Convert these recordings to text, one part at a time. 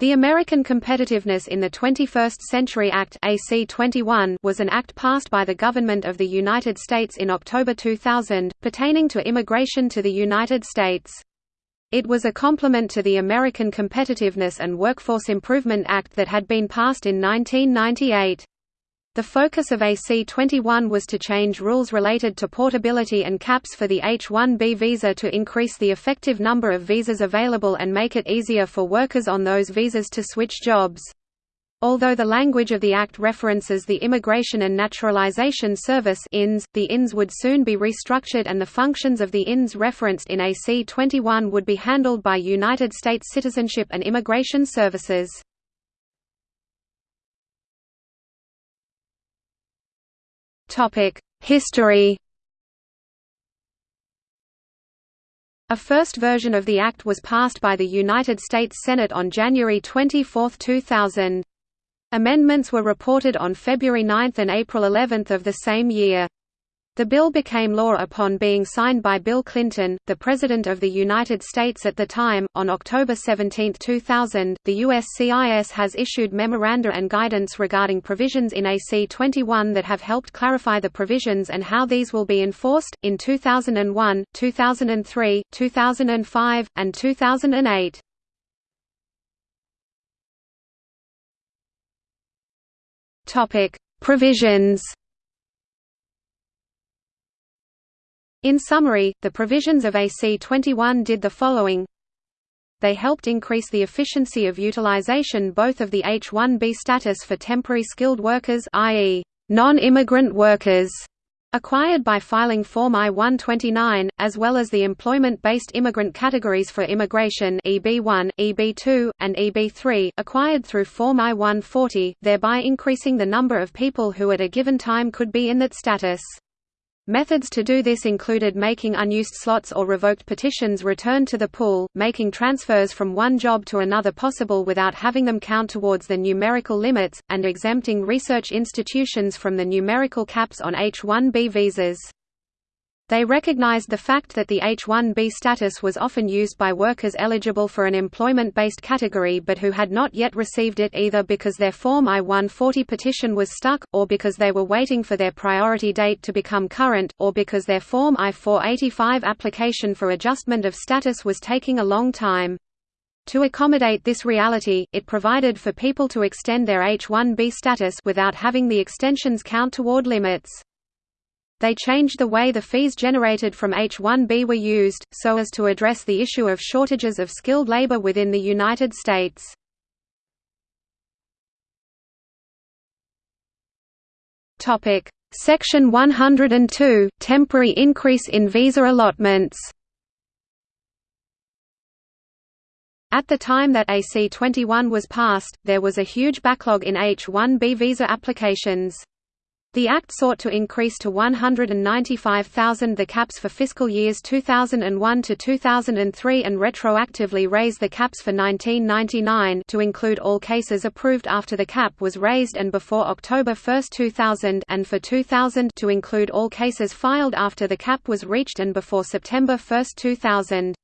The American Competitiveness in the 21st Century Act AC 21 was an act passed by the government of the United States in October 2000, pertaining to immigration to the United States. It was a complement to the American Competitiveness and Workforce Improvement Act that had been passed in 1998. The focus of AC21 was to change rules related to portability and caps for the H-1B visa to increase the effective number of visas available and make it easier for workers on those visas to switch jobs. Although the language of the Act references the Immigration and Naturalization Service INS, the INS would soon be restructured and the functions of the INS referenced in AC 21 would be handled by United States Citizenship and Immigration Services. History A first version of the Act was passed by the United States Senate on January 24, 2000. Amendments were reported on February 9 and April 11 of the same year. The bill became law upon being signed by Bill Clinton, the President of the United States at the time. On October 17, 2000, the USCIS has issued memoranda and guidance regarding provisions in AC 21 that have helped clarify the provisions and how these will be enforced, in 2001, 2003, 2005, and 2008. Topic: Provisions In summary, the provisions of AC 21 did the following They helped increase the efficiency of utilization both of the H-1B status for temporary skilled workers i.e., non-immigrant workers, acquired by filing Form I-129, as well as the employment-based immigrant categories for immigration EB1, EB2, and EB3 acquired through Form I-140, thereby increasing the number of people who at a given time could be in that status. Methods to do this included making unused slots or revoked petitions return to the pool, making transfers from one job to another possible without having them count towards the numerical limits, and exempting research institutions from the numerical caps on H-1B visas. They recognized the fact that the H-1B status was often used by workers eligible for an employment-based category but who had not yet received it either because their Form I-140 petition was stuck, or because they were waiting for their priority date to become current, or because their Form I-485 application for adjustment of status was taking a long time. To accommodate this reality, it provided for people to extend their H-1B status without having the extensions count toward limits. They changed the way the fees generated from H-1B were used, so as to address the issue of shortages of skilled labor within the United States. Section 102 – Temporary increase in visa allotments At the time that AC 21 was passed, there was a huge backlog in H-1B visa applications. The Act sought to increase to 195,000 the caps for fiscal years 2001 to 2003 and retroactively raise the caps for 1999 to include all cases approved after the cap was raised and before October 1, 2000 and for 2000 to include all cases filed after the cap was reached and before September 1, 2000.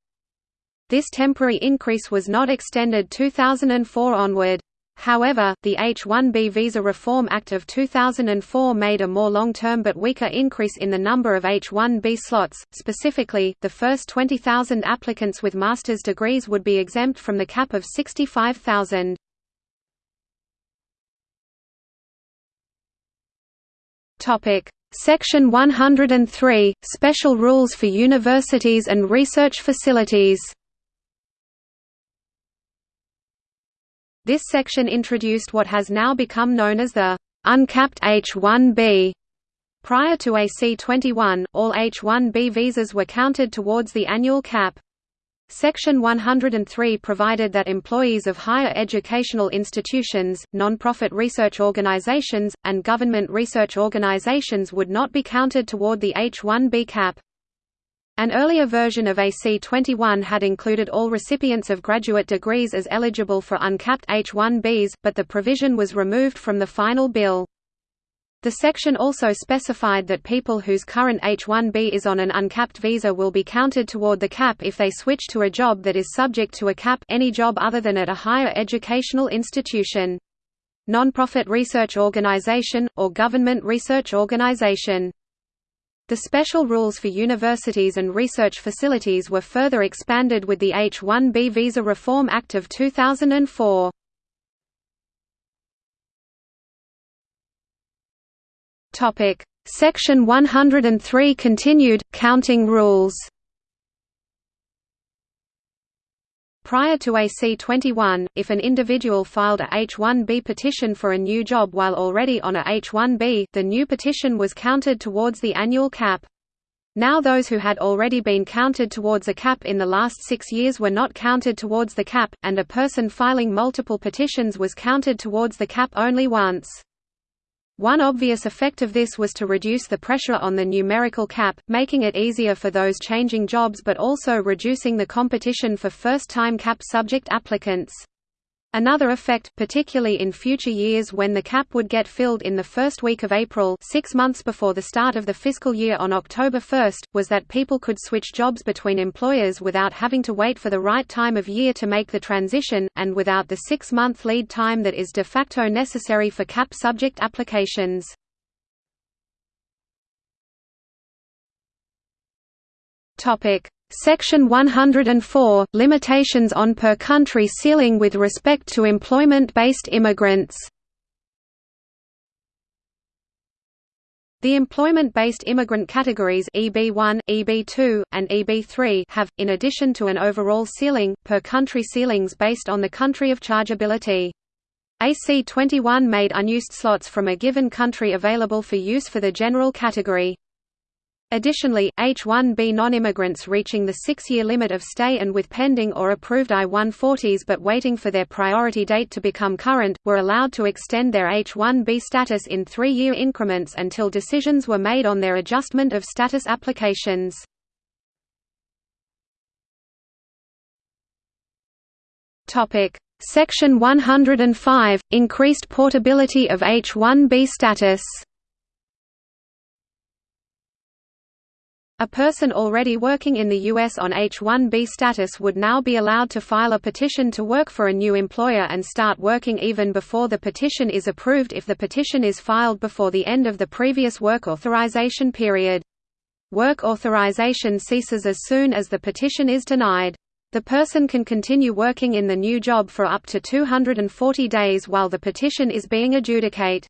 This temporary increase was not extended 2004 onward. However, the H-1B Visa Reform Act of 2004 made a more long-term but weaker increase in the number of H-1B slots, specifically, the first 20,000 applicants with master's degrees would be exempt from the cap of 65,000. Section 103 – Special rules for universities and research facilities This section introduced what has now become known as the uncapped H-1B. Prior to AC-21, all H-1B visas were counted towards the annual cap. Section 103 provided that employees of higher educational institutions, non-profit research organizations, and government research organizations would not be counted toward the H-1B cap. An earlier version of AC-21 had included all recipients of graduate degrees as eligible for uncapped H-1Bs, but the provision was removed from the final bill. The section also specified that people whose current H-1B is on an uncapped visa will be counted toward the cap if they switch to a job that is subject to a cap any job other than at a higher educational institution. Non-profit research organization, or government research organization. The special rules for universities and research facilities were further expanded with the H-1B Visa Reform Act of 2004. Topic: Section 103 continued counting rules. Prior to AC 21, if an individual filed a H-1B petition for a new job while already on a H-1B, the new petition was counted towards the annual cap. Now those who had already been counted towards a cap in the last six years were not counted towards the cap, and a person filing multiple petitions was counted towards the cap only once. One obvious effect of this was to reduce the pressure on the numerical cap, making it easier for those changing jobs but also reducing the competition for first-time cap subject applicants. Another effect particularly in future years when the cap would get filled in the first week of April six months before the start of the fiscal year on October 1, was that people could switch jobs between employers without having to wait for the right time of year to make the transition, and without the six-month lead time that is de facto necessary for cap subject applications. Section 104 – Limitations on per-country ceiling with respect to employment-based immigrants The employment-based immigrant categories EB1, EB2, and EB3 have, in addition to an overall ceiling, per-country ceilings based on the country of chargeability. AC21 made unused slots from a given country available for use for the general category. Additionally, H-1B non-immigrants reaching the six-year limit of stay and with pending or approved I-140s but waiting for their priority date to become current, were allowed to extend their H-1B status in three-year increments until decisions were made on their adjustment of status applications. Section 105 – Increased portability of H-1B status A person already working in the U.S. on H-1B status would now be allowed to file a petition to work for a new employer and start working even before the petition is approved if the petition is filed before the end of the previous work authorization period. Work authorization ceases as soon as the petition is denied. The person can continue working in the new job for up to 240 days while the petition is being adjudicate.